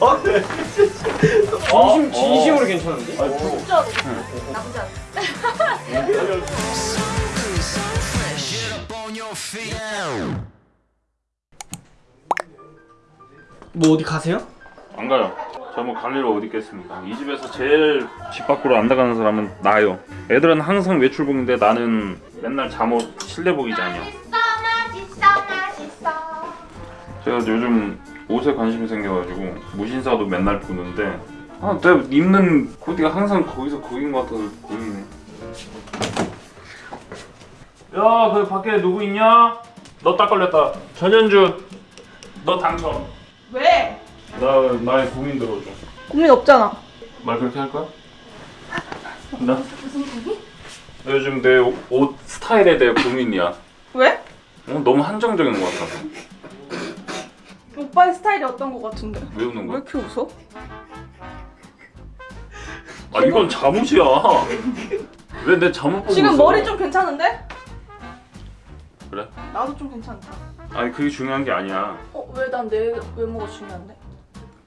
어? 네. 진심, 진심으로 괜찮은데? 진짜로 나쁘지 않아 뭐 어디 가세요? 안 가요. 저 뭐 갈일 어디 있겠습니까? 이 집에서 제일 집 밖으로 안 나가는 사람은 나요. 애들은 항상 외출복인데 나는 맨날 잠옷 실내복이잖아요. 제가 요즘 옷에 관심이 생겨가지고 무신사도 맨날 보는데 아 내가 입는 코디가 항상 거기서 거긴 것 같아서 보이네. 야, 그 밖에 누구 있냐? 너 딱 걸렸다. 전현주, 너 당첨. 왜? 나 나의 고민 들어줘. 고민 없잖아. 말 그렇게 할 거야? 나? 나 요즘 내 옷 스타일에 대해 고민이야. 왜? 어, 너무 한정적인 것 같아서. 오빠의 스타일이 어떤 거 같은데? 왜 웃는 왜 거야? 이렇게 웃어? 아 이건 잠옷이야. 왜 내 잠옷 보고 지금 웃어? 머리 좀 괜찮은데? 그래? 나도 좀 괜찮다. 아니 그게 중요한 게 아니야. 어, 왜 난 내 외모가 중요한데?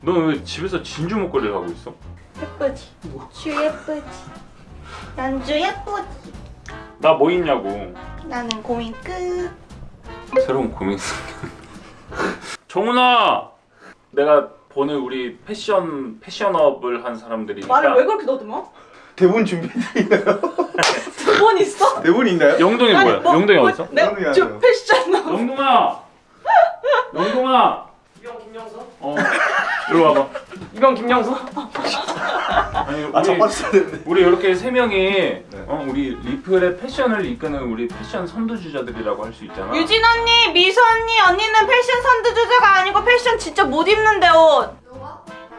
너왜 집에서 진주 목걸이를 하고 있어? 예쁘지 주 예쁘지 연주 예쁘지 나 뭐 있냐고. 나는 고민 끝 새로운 고민. 정훈아, 내가 보는 우리 패션 패션업을 한 사람들이니까. 말을 왜 그렇게 더듬어? 대본 준비돼 있나요? 두번 있어? 대본이 있나요? 영동이 뭐야? 뭐, 영동이 뭐, 어딨어? 내, 영동이 저. 패션 나 영동아, 영동아. 이병 김영서? 어, 이리 와봐. 이병 김영서? 아니 아 우리 자빠졌어야 되는데 우리 이렇게 세 명이 어, 우리 리플의 패션을 이끄는 우리 패션 선두주자들이라고 할 수 있잖아. 유진 언니, 미소 언니, 언니는 패션 선두주자가 아니고 패션 진짜 못 입는데 옷.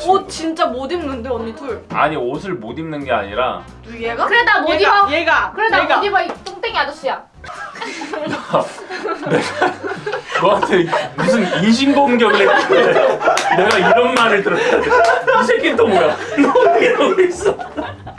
옷 진짜 못 입는데 언니 둘. 아니 옷을 못 입는 게 아니라 얘가? 그래 나 못 얘가, 입어 얘가. 그래 나. 못 입어 이 뚱땡이 아저씨야 너한테 무슨 인신공격을 했길래 내가 이런 말을 들었다. 이 새끼는 또 뭐야? 너 이러고 있어.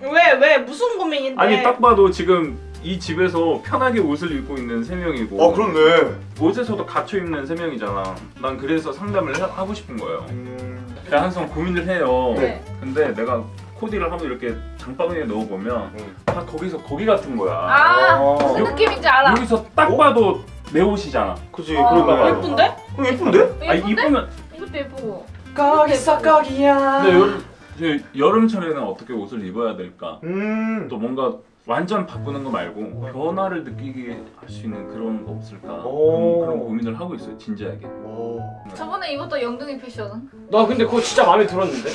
왜, 왜, 무슨 고민인데? 아니 딱 봐도 지금 이 집에서 편하게 옷을 입고 있는 세 명이고 어 그렇네 옷에서도 갖춰 입는 세 명이잖아. 난 그래서 상담을 해- 하고 싶은 거예요. 음... 제가 항상 고민을 해요. 네. 근데 내가 코디를 한번 이렇게 장바구니에 넣어보면 음. 다 거기서 거기 같은 거야. 아 어. 무슨 느낌인지 알아 여기서 딱 봐도 내 옷이잖아. 그치 어, 그런가 봐요 예쁜데? 어, 예쁜데? 아 예쁜데? 이쁘면 이것도 예쁘고 거기서 거기야 근데 여름, 저 여름철에는 어떻게 옷을 입어야 될까? 음... 또 뭔가 완전 바꾸는 거 말고 변화를 느끼게 할 수 있는 그런 거 없을까? 오. 그런, 그런 고민을 하고 있어요 진지하게. 오... 저번에 입었던 영등이 패션은? 나 근데 그거 진짜 마음에 들었는데?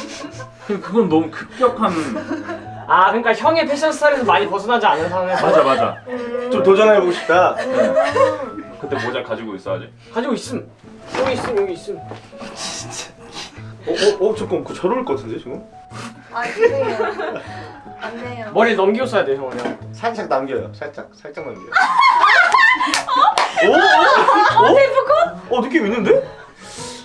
근데 그건 너무 급격한 아 그러니까 형의 패션 스타일에서 많이 벗어나지 않은 상황에서 맞아 맞아. 좀 도전해보고 싶다 그때 모자 가지고 있어 아직. 가지고 있음 여기 있음 여기 있음 어? 어? 어? 잠깐 잘 어울릴 것 같은데 지금? 아 그래요 안 돼요 머리 넘기고 써야 돼 형은 살짝 남겨요 살짝 살짝 남겨요 어? 어? 어? 어? 어? 느낌 있는데?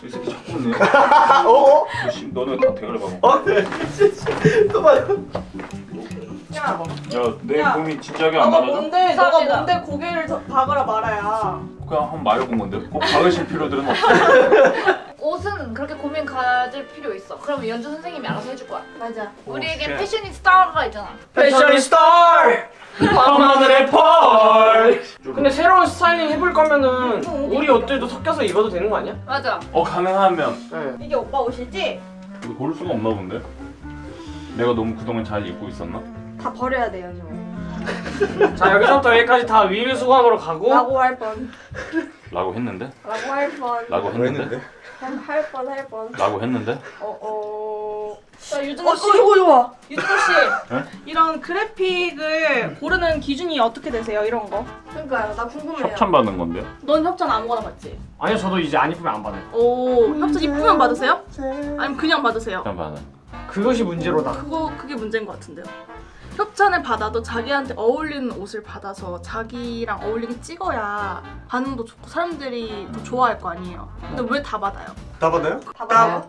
이 새끼 자꾸 웃네. 아, 어? 어? 씨, 너는 다 대가리 봐봐. 어? 네 또 봐요 야, 야내 야. 고민 진지하게 안 너가 받아줘? 뭔데, 너가. 뭔데 고개를 더 박으라 말아야. 그냥 한번 말해본 건데 꼭 박으실 필요들은 없어. 옷은 그렇게 고민 가질 필요 있어 그러면 연주 선생님이 알아서 해줄 거야 맞아 우리에게 쉣. 패셔니스타가 있잖아 패션이 스타 밤하늘의 펄 근데 새로운 스타일링 해볼 거면은 우리 옷들도 섞여서 입어도 되는 거 아니야? 맞아 어 가능하면 네. 이게 오빠 옷이지? 고를 수가 없나 본데? 내가 너무 그동안 잘 입고 있었나? 다 버려야 돼요, 저. 자 여기서부터 여기까지 다 위를 수감으로 가고 라고 할 뻔. 라고 했는데? 라고 할 뻔. 라고 뭐 했는데? 할 뻔, 할 뻔. 라고 했는데? 어, 어. 자, 유준호 어 씨. 이거 좋아 유준호 씨. 네? 이런 그래픽을 고르는 기준이 어떻게 되세요, 이런 거? 그러니까요 나 궁금해요 협찬 받는 건데요? 넌 협찬 아무거나 받지? 아니요 저도 이제 안 입으면 안 받아요 오, 협찬 이쁘면 받으세요? 아니면 그냥 받으세요? 협찬 받아. 그것이 문제로다 그거 그게 문제인 것 같은데요. 협찬을 받아도 자기한테 어울리는 옷을 받아서 자기랑 어울리게 찍어야 반응도 좋고 사람들이 더 좋아할 거 아니에요. 근데 왜 다 받아요? 다 받아요? 다 받아요?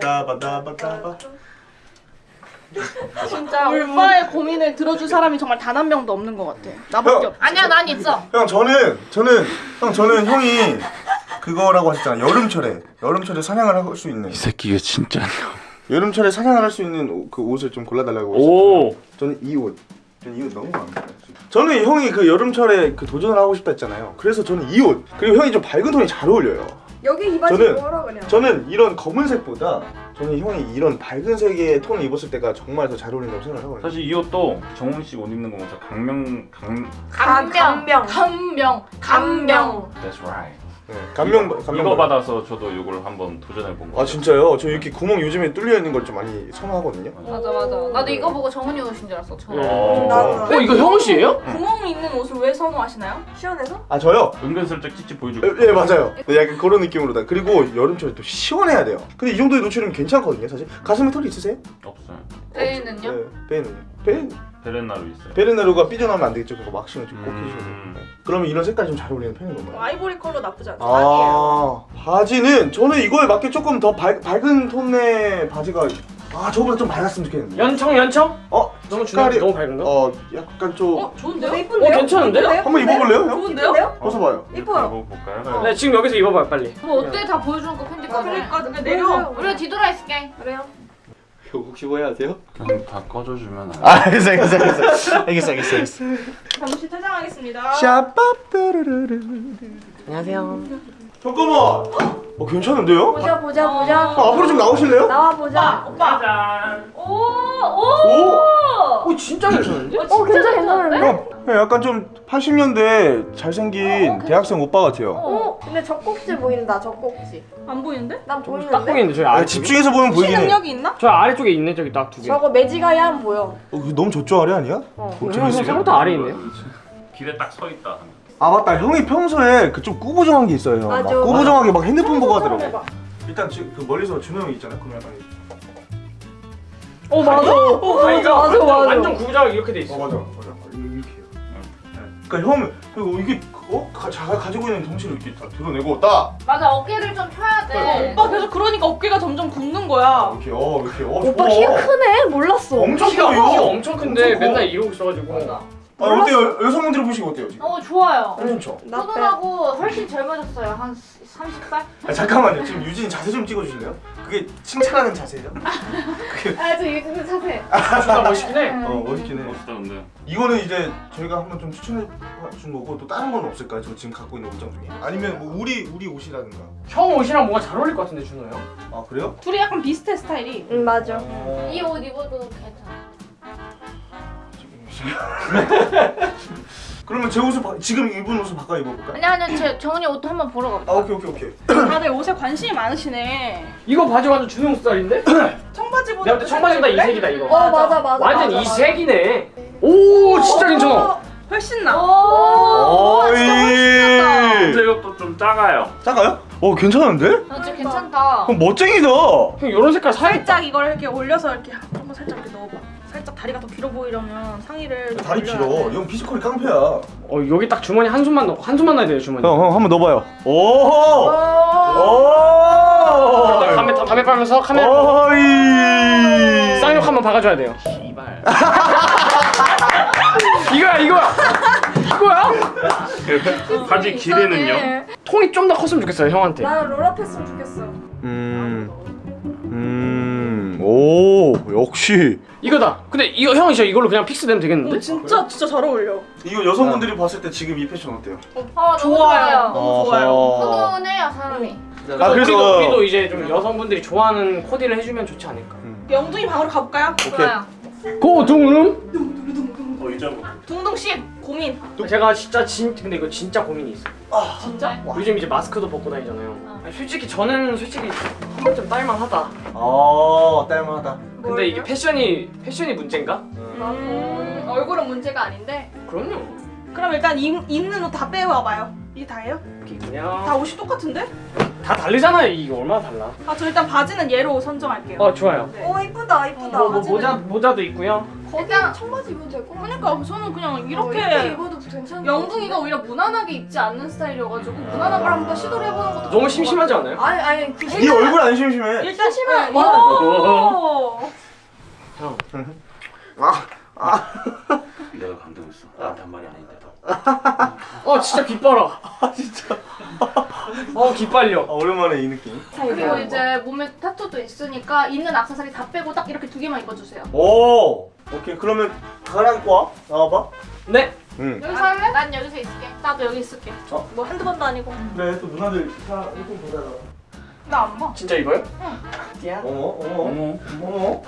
따바따바따바 진짜 오빠의 고민을 들어줄 사람이 정말 단 한 명도 없는 것 같아. 나밖에 형. 없. 아니야 난 있어 형 저는 저는 형 저는 형이 그거라고 하셨잖아. 여름철에 여름철에 사냥을 할 수 있는 이 새끼가 진짜. 여름철에 사냥을 할 수 있는 옷- 그 옷을 좀 골라달라고. 하셨잖아요. 오. 저는 이 옷. 저는 이 옷 너무 마음에 들어요. 저는 형이 그 여름철에 그 도전을 하고 싶다 했잖아요. 그래서 저는 이 옷. 그리고 형이 좀 밝은 톤이 잘 어울려요. 여기 이 바지 저는- 뭐라 그냥. 저는 이런 검은색보다 저는 형이 이런 밝은 색의 톤을 입었을 때가 정말 더 잘 어울린다고 생각하거든요. 사실 이 옷도 정훈 씨 옷 입는 거 보면서 강명 강. 감명. 감명. 감명. 감명. That's right. 네, 감명 감명. 이거 받아서 저도 이걸 한번 도전해 본 거. 아 진짜요? 저 이렇게 구멍 요즘에 뚫려 있는 걸 좀 많이 선호하거든요. 맞아 맞아. 나도 이거 보고 정은이 옷인 줄 알았어. 처음. 어. 나도. 어 이거 형우 씨예요? 구멍 있는 옷을 왜 선호하시나요? 시원해서? 아 저요? 은근슬쩍 찌찌 보여주고. 예, 예 맞아요. 네, 약간 그런 느낌으로다. 그리고 여름철에 또 시원해야 돼요. 근데 이 정도의 노출은 괜찮거든요, 사실. 가슴에 털이 있으세요? 없어요. 배는요? 네, 배는요. 배 배렛나루 있어요. 배렛나루가 삐져나오면 안 되겠죠. 그거 waxing을 좀 꼭 음. 해주셔야 돼요. 네. 그러면 이런 색깔이 좀 잘 어울리는 편인 건가요? 아이보리 컬러 나쁘지 않죠? 아 바지는 저는 이거에 맞게 조금 더 밝, 밝은 톤의 바지가 아 저보다 좀 밝았으면 좋겠는데. 연청 연청? 어 너무 색깔이 너무 밝은가? 어 약간 좀 어 좋은데요? 어, 이쁜데요? 어, 괜찮은데요? 한번 입어볼래요, 형? 좋은데요? 벗어봐요. 이뻐요. 볼까요? 네 지금 여기서 입어봐요 빨리. 뭐 어때? 다 보여주는 거 편집까지. 그러니까 그냥 내려. 우리가 뒤돌아 있을게. 그래요? 혹시 뭐 해야 돼요? 그냥 다 꺼져주면 안 돼. 아 알겠어 알겠어 알겠어 알겠어 알겠어 알겠어. 잠시 퇴장하겠습니다. 샤빠뚜루루루. 안녕하세요. 잠깐만. 어 괜찮은데요? 보자 보자 보자. 아, 앞으로 좀 나오실래요? 나와 보자. 오빠. 오 오. 오. 어 진짜 괜찮은데? 어 괜찮아 괜찮은데? 형, 형 약간 좀 80년대 잘생긴 대학생 오빠 같아요. 어 근데 젖꼭지 보인다 젖꼭지. 안 보이는데? 난딱 보이는데? 보이는데 저희 아, 아래 집중해서 보면 보이긴 해. 능력이 있나? 저 아래쪽에 있네 저기 딱 두 개. 저거 매지가야 안 보여. 어, 너무 저쪽 아래 아니야? 어. 어, 형 생각보다 아래 있네요. 길에 딱 서 있다. 아 맞다 형이 평소에 그 좀 꾸부정한 게 있어요 막 맞아. 꾸부정하게 막 핸드폰 보고. 하더라고 일단 지금 그 멀리서 준호 형이 있잖아요 그러면 약간 어 맞아. 어 아, 이거 맞아 완전, 맞아. 완전 구부정하게 이렇게 돼 있어. 어 맞아 맞아 이렇게 해요 네. 그러니까 형은 그리고 이게 어? 가, 자가 가지고 있는 덩치를 이렇게 다 드러내고 딱 맞아 어깨를 좀 펴야 돼. 오빠 계속 그러니까 어깨가 점점 굽는 거야. 이렇게 어 이렇게 어 오빠 좋아. 키가 크네. 몰랐어. 엄청 키가 커요 엄청 큰데 엄청 커. 맨날 이러고 있어가지고. 아 어때요 여성분들이 보시기 어때요 지금? 어 좋아요. 괜찮죠? 푸근하고 훨씬 젊어졌어요. 한 30살? 아, 잠깐만요 지금 유진이 자세 좀 찍어주실래요? 그게 칭찬하는 자세죠? 아저 요즘 자세. 존나 멋있긴 해. 어 멋있긴 해 멋있다 근데. 이거는 이제 저희가 한번 좀 추천해 준 거고 또 다른 건 없을까요? 저 지금 갖고 있는 옷장 중에 아니면 뭐 우리 우리 옷이라든가 형 옷이랑 뭔가 잘 어울릴 것 같은데 준호 형. 아 그래요? 둘이 약간 비슷해 스타일이. 응 맞아. 이옷 입어도 괜찮아. 그러면 제 옷을 바, 지금 입은 옷을 바꿔 입어볼까요? 아니 아니 제 정은이 옷도 한번 보러 가보자. 아 오케이 오케이 오케이 다들 옷에 관심이 많으시네. 이거 바지 완전 형 스타일인데? 청바지보다 내가 볼때 청바지보다 이 색이다 이거. 어 맞아 맞아. 완전 맞아, 이 맞아. 색이네. 오 진짜 괜찮아. 어, 훨씬 나. 오. 어이 근데 이것도 좀 작아요. 작아요? 어 괜찮은데? 나 진짜 괜찮다. 그럼 멋쟁이다 형 이런 색깔 사야겠다. 살짝 이걸 이렇게 올려서 이렇게 한번 살짝. 살짝 다리가 더 길어 보이려면 상의를 좀 다리 길어 돼. 형 피지컬이 깡패야 어 여기 딱 주머니 한 손만 넣고 한 손만 넣어야 돼요 주머니. 형, 형 한번 넣어봐요 오호 어. 오 담배 담배 빨면서 카메라 어이 쌍욕 한번 박아줘야 돼요. 씨발. 이거야 이거야 이거야. 바지 길이는요? 통이 좀 더 컸으면 좋겠어요 형한테. 나는 roll up 했으면 좋겠어. 음. 음오 역시 이거다. 근데 이거 형 진짜 이걸로 그냥 fix 되면 되겠는데? 어, 진짜 진짜 잘 어울려. 이거 여성분들이 봤을 때 지금 이 패션 어때요? 어, 너무 좋아요. 너무 좋아요. 푸근해요 사람이. 아, 그래서- 우리도, 우리도 이제 좀 여성분들이 좋아하는 코디를 해주면 좋지 않을까. 영둥이 방으로 가볼까요? 좋아요. 고둥음. 어 이제 둥둥 씨 고민. 제가 진짜 진 근데 이거 진짜 고민이 있어. 요 진짜? 요즘 이제 마스크도 벗고 다니잖아요. 아니, 솔직히 저는 솔직히 한 번쯤 딸만하다. 어 딸만하다 근데 이게 패션이 패션이 문제인가? 음, 얼굴은 문제가 아닌데. 그럼요. 그럼 일단 입, 입는 옷 다 빼와봐요. 이게 다예요? 이게 다 그냥 옷이 똑같은데? 다 다르잖아요. 이게 얼마나 달라? 아 저 일단 바지는 얘로 선정할게요. 어 좋아요. 네. 오 이쁘다 이쁘다. 뭐, 뭐 모자 모자도 있고요. 일단 청바지 입으면 될것 같아. 그러니까 저는 그냥 어, 이렇게 입어도 괜찮은 영둥이가 오히려 무난하게 입지 않는 스타일이어가지고 무난한 걸 한번 시도를 해보는 것도 너무 심심하지 않아요? 아니 아니 그 네 얼굴 안 심심해 일단 심해. 오. 형 아, 아. 내가 감동했어. 나한테 한 말이 아닌데도. 어 진짜 깃발아. 아 진짜. 어 깃발려. 아, 오랜만에 이 느낌. 그리고 이제 몸에 타투도 있으니까 있는 악세사리 다 빼고 딱 이렇게 두 개만 입어주세요. 오. 오케이 그러면 가랑과 와 나와봐. 네. 응. 여기서 할래? 난 여기서 있을게. 나도 여기 있을게. 뭐 한두 번도 아니고. 그래 또 누나들 다 이렇게 보다가. 나안 봐. 진짜 이거요? 어머 어머 어머 어머.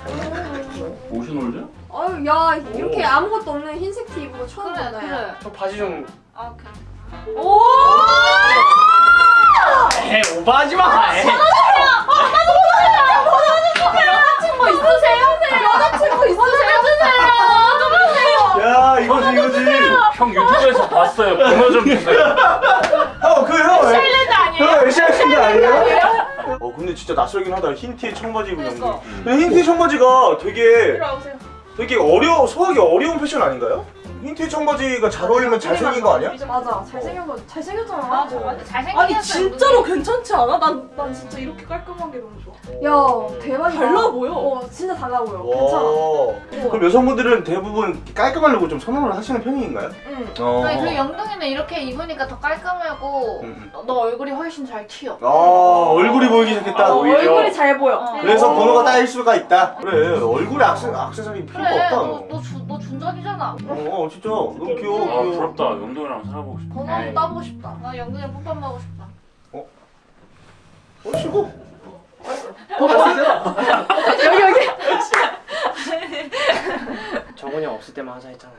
오션월드? 아유 야 이렇게 아무것도 없는 흰색 티 입은 거 처음 그래. 야. 그래. 저 바지 좀. 아 오케이. 오! 에 오버하지 마. 에이. 여자친구 있으세요? 여자친구 있으세요? 야 이거지 이거지. 형 유튜브에서 봤어요. 번호 좀 주세요. 형 그 형 셀레드 아니에요? 형 에시아신드 아니에요? 어 근데 진짜 낯설긴 하다 흰 티에 청바지 입은 그러니까. 연기. 근데 흰 티 청바지가 되게. 되게 어려 소화하기 어려운 패션 아닌가요? 흰티 청바지가 잘 어울리면 잘생긴 거 아니야? 맞아. 잘생겨서 잘생겼잖아. 맞아 맞아 잘생긴 아니 진짜로 괜찮지 않아? 난, 난 진짜 이렇게 깔끔한 게 너무 좋아. 야 대박이다. 달라 보여. 어 진짜 달라 보여. 괜찮아. 와. 그럼 여성분들은 대부분 깔끔하려고 좀 선호를 하시는 편인가요? 응. 어. 아니 그리고 영동이는 이렇게 입으니까 더 깔끔하고 음, 음. 너 얼굴이 훨씬 잘 튀어. 아 얼굴이 보이기 시작했다. 어, 얼굴이 잘 보여. 어. 그래서 어. 번호가 따일 수가 있다. 그래 얼굴에 악세, 악세사리 필요가 그래 없다. 너, 너. 너 준전이잖아. 어, 어 진짜 너무 귀여워. 아 귀여워. 부럽다. 영동이랑 살아보고 싶다. 번호 따보고 싶다. 나 영동이랑 뽀뽀 하고 싶다. 어 쉬고. 여기 여기. 정훈이 형 없을 때만 하자 했잖아요.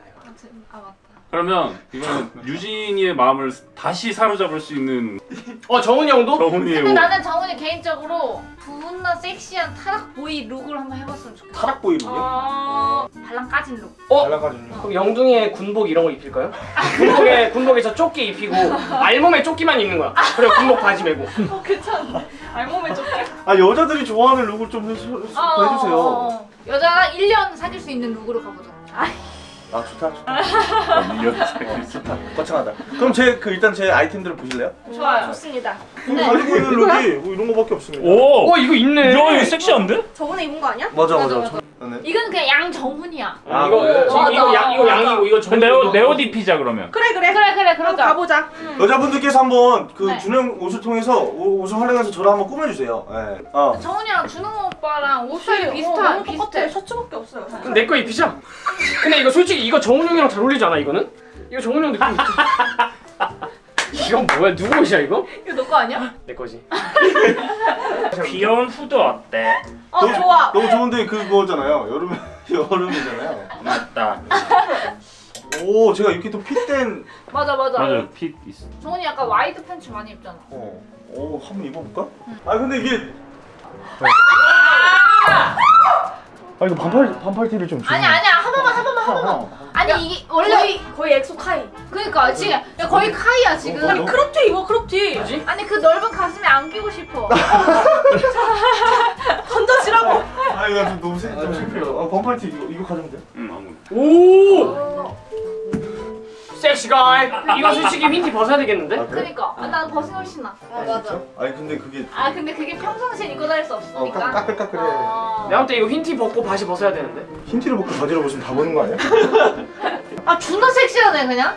아 맞다. 그러면 이거는 유진이의 마음을 다시 사로잡을 수 있는 어 정훈이 형도? 정훈이의 근데 옷. 나는 정훈이 개인적으로 존나 섹시한 타락 boy look을 한번 해봤으면 좋겠어. 타락 boy는요? 어... 발랑 까진 look. 어? 달라가지고. 그럼 영둥이의 군복 이런 거 입힐까요? 군복에 군복에서 조끼 입히고 알몸에 조끼만 입는 거야. 그리고 군복 바지 메고. 어 괜찮네. 알몸에 좀 아 여자들이 좋아하는 look을 좀 해주, 어, 어, 해주세요. 어. 여자랑 1년 사귈 수 있는 look으로 가보자. 아 아 좋다 좋다 좋다. 거창하다. 그럼 제 그 일단 제 아이템들을 보실래요? 좋아요. 좋습니다. 여기 가지고 있는 look이 뭐 이런 거밖에 없습니다. 오. 어 이거 있네. 야 이거 섹시한데? 저번에 입은 거 아니야? 맞아 맞아, 맞아. 맞아. 저는 이건 그냥 양정훈이야. 아, 이거 그래? 이거 이거, 양, 이거 양이고 이거 정훈이. 내옷 내옷 입히자 그러면. 그래 그래. 그래 그래 그럼 그러자. 가보자. 여자분들께서 한번 그 네. 준영 옷을 통해서 오- 옷을 활용해서 저를 한번 꾸며주세요. 네. 어. 정훈이랑 준호 오빠랑 옷 스타일이 어, 비슷한 너무 비슷해. 셔츠밖에 없어요. 그럼 내거 입히자. 근데 이거 솔직히 이거 정훈이 형이랑 잘 어울리지 않아 이거는? 이거 정훈이 형 느낌 있지? 이건 뭐야 누구 옷이야 이거? 이거 너 거 아니야? 내 거지. 귀여운 후드 어때? 어 너무, 좋아. 너무 좋은데 그거잖아요. 여름 여름이잖아요. 맞다. 오 제가 이렇게 또 fit된 맞아 맞아. 맞아 fit 있어. 정훈이 약간 wide 팬츠 많이 입잖아. 어. 오 한번 입어볼까? 아 근데 이게 아 이거 반팔 반팔 티를 좀 아니 아니야 한 번만 한 번만 한 번만. 아니 이게 원래 거의 거의 엑소 카이. 그러니까 지금 야, 거의 카이야 지금. 어, 너- crop티 입어 crop티. 뭐지? 아니 그 넓은 가슴에 안기고 싶어. 던져지라고. 아 이거 좀 너무 생- 좀 창피해요. 아 반팔 티 이거 이거 가져면 돼? 응 아무. 오. 섹시 가이. 이거 솔직히 윈티 벗어야 되겠는데? 아 그래? 그러니까 아, 난 벗은 게 훨씬 나. 아 맞아. 아니 근데 그게 아 근데 그게 평상시에 입고 다닐 수어 없으니까. 까- 까끌까끌해. 어. 내가 볼때 이거 흰티 벗고 바지 벗어야 되는데. 흰 티를 벗고 바지를 벗으면 다 보는 거 아니야? 아 존나 섹시하네 그냥.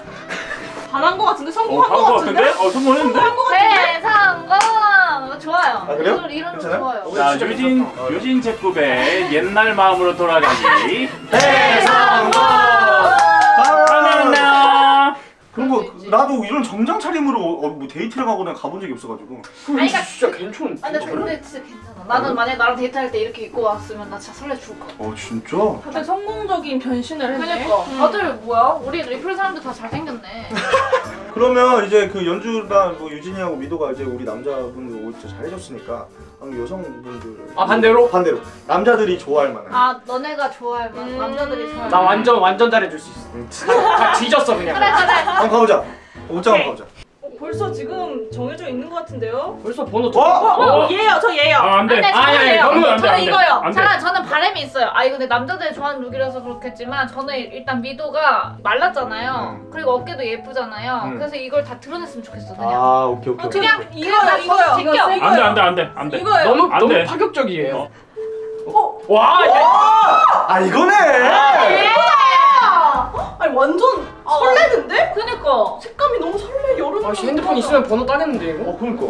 반한 거 같은데 어, 성공한 한거 거 같은데? 같은데? 어 성공했는데? 네 성공. 좋아요. 아, 그래요? 이런 이런 거? 좋아요. 자 유진 괜찮다. 유진 제급의 옛날 마음으로 돌아가기. 대성공! 하나. 그런 거 나도 이런 정장 차림으로 어, 뭐 데이트를 가거나 가본 적이 없어가지고 아니, 그러니까- 진짜 괜찮은데. 아, 근데 근데 진짜 괜찮아. 나는 만약 나랑 데이트할 때 이렇게 입고 왔으면 나 진짜 설레 죽을 것 같아. 어 진짜? 다들 성공적인 변신을 했네. 그러니까 다들 뭐야? 우리 리플 사람들 다 잘생겼네. 그러면 이제 그 연주랑 뭐 유진이하고 미도가 이제 우리 남자분들 옷 진짜 잘해줬으니까 그럼 여성분들 아, 반대로? 반대로 남자들이 좋아할 만한 아 너네가 좋아할 만한 음. 남자들이 좋아할 나 만한. 완전 완전 잘해줄 수 있어. 음. 다 뒤졌어 그냥. 그래 그래. 한번 가보자 옷장 한번 가보자 어, 벌써 지금 정해져 있는 것 같은데요? 벌써 번호 두. 어? 어, 어? 얘요, 저 얘요. 아 안돼. 안돼 아니, 아니, 저는요. 너무 안 돼, 저는 안 돼. 이거요. 안 돼. 잠깐 저는 바람이 있어요. 아 이거 근데 남자들이 좋아하는 룩이라서 그렇겠지만 저는 일단 미도가 말랐잖아요. 음. 그리고 어깨도 예쁘잖아요. 음. 그래서 이걸 다 드러냈으면 좋겠어 그냥. 아 오케이 오케이 어, 오케이 그냥 이거요, 이거요. 제껴. 안돼 안돼 안돼 안돼. 이거요. 너무 안 너무 돼. 파격적이에요. 어, 와. 야. 아 이거네 예. 아니 완전 설레는데? 그니까. 색감이 너무 설레 여름. 아씨 핸드폰 있으면 번호 따겠는데 이거? 어 그러니까.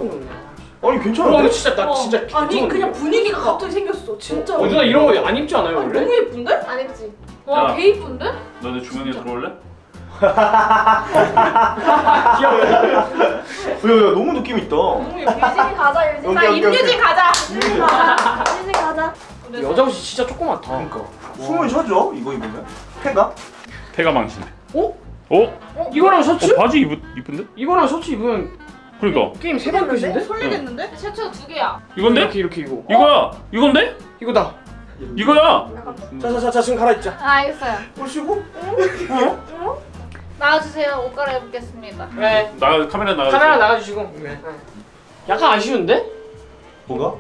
아니 어, 근데 괜찮은데? 진짜 나 진짜 아니 괜찮은데? 그냥 분위기가 갑자기 생겼어 진짜. 어 누나 이런 거 안 입지 않아요 아니, 원래? 너무 예쁜데? 안 했지. 와, 야. 개 이쁜데? 너네 주머니에 들어올래? 야야 너무 느낌 있다. 너무 예뻐. 유진 가자 유진. 오케이, 오케이, 오케이. 임유진 가자. 유진 가자. 여자 옷이 진짜 조그맣다 그러니까. 숨을 쉬어줘 이거 입으면. 폐가? 폐가 망친데. 어? 어? 이거랑 셔츠? 어 바지 입, 이쁜데? 이거랑 셔츠 입으면 그러니까 게임 세번 끝인데? 설레겠는데? 셔츠가 두 개야. 이건데? 이렇게 이렇게 이거 이거야 이건데? 이거다 이거야 자자자자 지금 갈아입자 아, 알겠어요. 보시고. 나와주세요. 옷 갈아입겠습니다. 네나 카메라 나가 카메라 나가주시고 네. 약간 아쉬운데? 뭐가?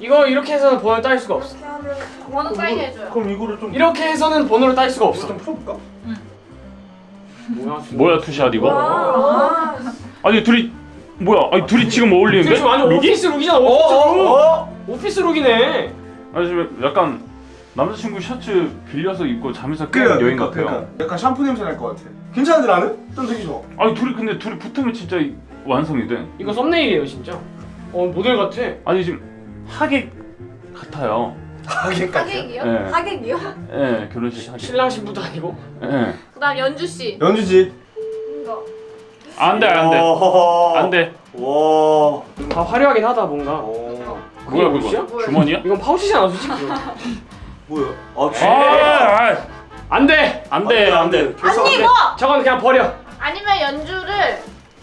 이거 이렇게 해서는 번호를 따일 수가 없어 번호 사인 해줘요. 그럼 이거를 좀 이렇게 해서는 번호를 따일 수가 없어 좀 풀어볼까? 뭐야 뭐야 two shot 이거? 아, 아니 둘이 뭐야 아니 둘이 지금 어울리는데? 지금 완전 look이? office look이잖아 office look 어? office look이네 아니 지금 약간 남자친구 셔츠 빌려서 입고 자면서 그래 깨는 여행 그러니까, 같아요 그러니까. 약간 샴푸 냄새 날 것 같아. 괜찮은데 나는? 좀 되게 좋아. 아니 둘이 근데 둘이 붙으면 진짜 이- 완성이 돼 이거 썸네일이에요 진짜 어 모델 같아 아니 지금 하객 같아요 하객까지. 하객이요? 예, 하객이요? 예 결혼식 하객 신랑 신부도 아니고 예. 그 다음 연주 씨. 연주지. 이거. 안돼 안돼 어. 안돼 와. 다 화려하긴 하다 뭔가 어. 뭐야 그거 뭐야? 주머니야? 이건 파우치잖아 솔직히 뭐야? 아, 쥐. 아, 안돼 안돼 안돼 안 돼. 이거 저건 그냥 버려 아니면 연주를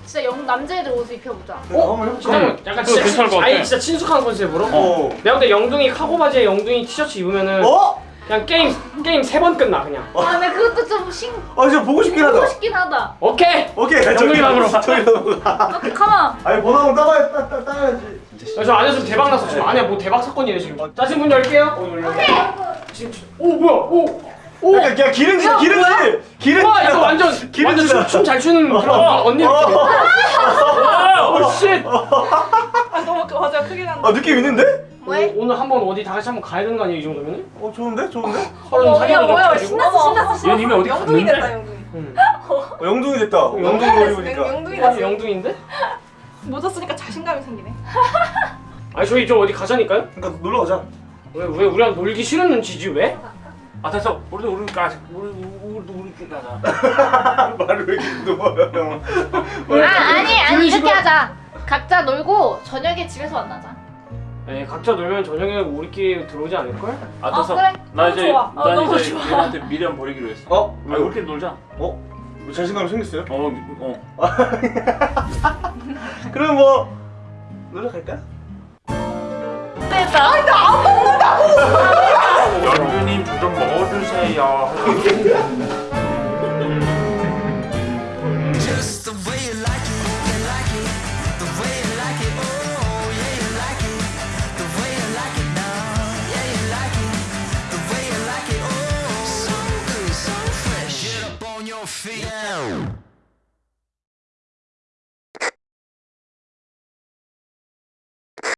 진짜 영 남자애들 옷을 입혀보자. 어? 한번 해볼까? 약간 진짜 괜찮을 것 같아. 아니 진짜 친숙한 컨셉으로 어. 내가 근데 영둥이 카고 바지에 영둥이 티셔츠 입으면은 어? 그냥 게임 게임 세 번 끝나 그냥 아, 근데 그것도 좀 신, 아 진짜 보고 싶긴 하다. 보고 싶긴 하다. 오케이 오케이. 영동이 방으로. 저기 가. 오케이, 가만. 아니 번호 한번 따봐야 따, 따, 따야지. 저 안에서 대박 났어 지금 안에 뭐 대박 사건이네 지금 짜신 문 열게요 오케이 지금 오 뭐야 오 오 약간 그냥 기름지 기름지 기름지. 와 이거 완전 완전 기름지다. 춤잘 추는 그런 언니 느낌 오쉣 아 너무 그 맞아 크게 난다. 아 느낌 있는데? 뭐해? 오늘 한번 어디 다 같이 한번 가야 되는 거 아니에요 이 정도면은 어 좋은데 좋은데? 서른 어, 야 살이라도 뭐야 가지고 신났어 신났어 얘는 이미 어디 영둥이 갔는데? 됐다 영둥이 응. 어, 영둥이 됐다. 영둥이 보니까. 영둥이 어, 됐어 영둥인데? 모자 쓰니까 자신감이 생기네. 아니 저희 저 어디 가자니까요? 그러니까 놀러 가자. 왜 왜 우리랑 놀기 싫은 눈치지 왜? 아 됐어 우리도 우리니까 우리 우리도 우리끼리 가자 말을 왜 이렇게 넘어요? 아, 아니, 아니, 이렇게 하자. 각자 놀고 저녁에 집에서 만나자. 에 각자 놀면 저녁에 우리끼리 들어오지 않을걸? 아 어, 됐어 그래. 나 이제 좋아. 아, 나 너무 이제 좋아. 얘한테 미련 버리기로 했어 어? 아 우리끼리 놀자 어? 뭐 자신감이 생겼어요? 어, 어. 그럼 뭐 놀러 갈까? 됐다. 연주님 저좀 먹어주세요